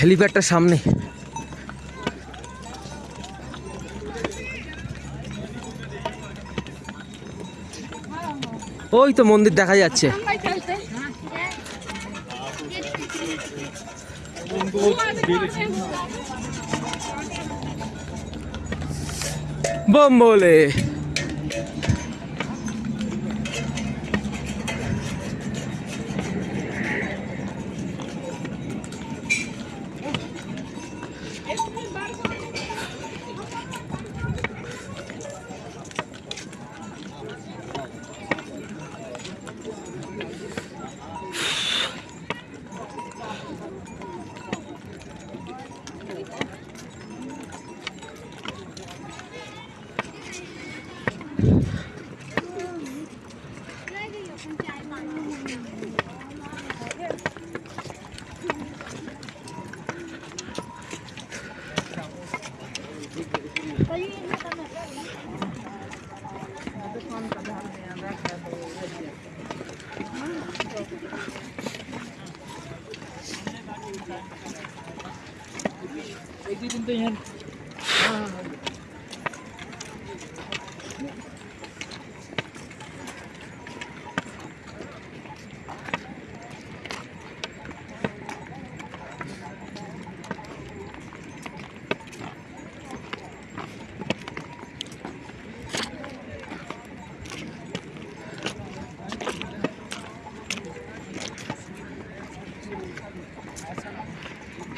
হেলিপ্যাডটার সামনে। ওই তো মন্দির দেখা যাচ্ছে। বোম বলে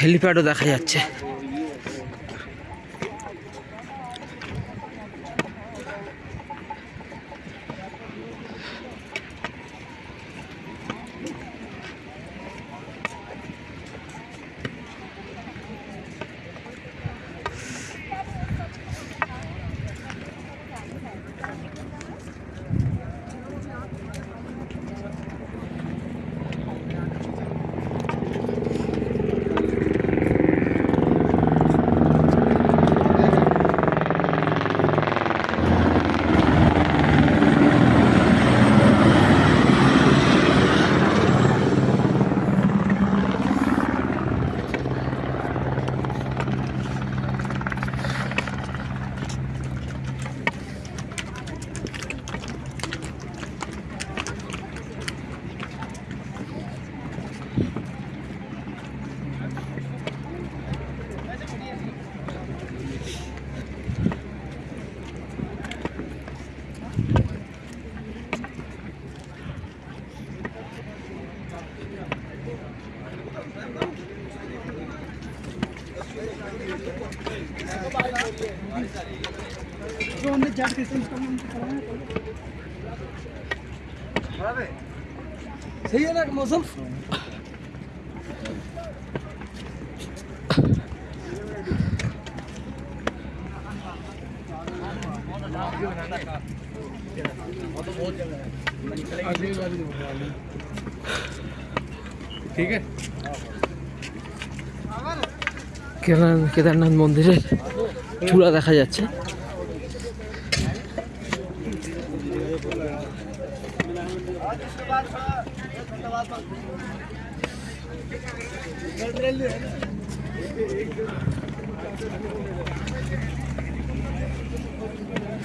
হেলিপ্যাডও দেখা যাচ্ছে। सही है ना मौसम ठीक है কেদার- কেদারনাথ মন্দিরের চূড়া দেখা যাচ্ছে।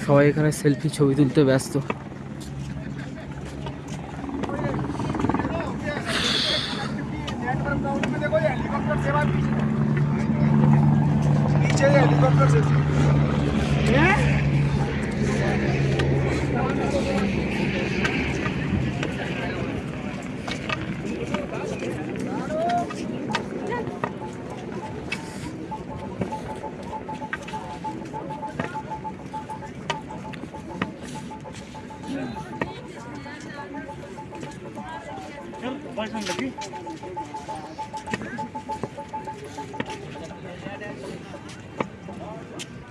সবাই এখানে সেলফি ছবি তুলতে ব্যস্ত। Ja, waar zijn de vier?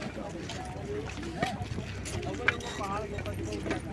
Thank you.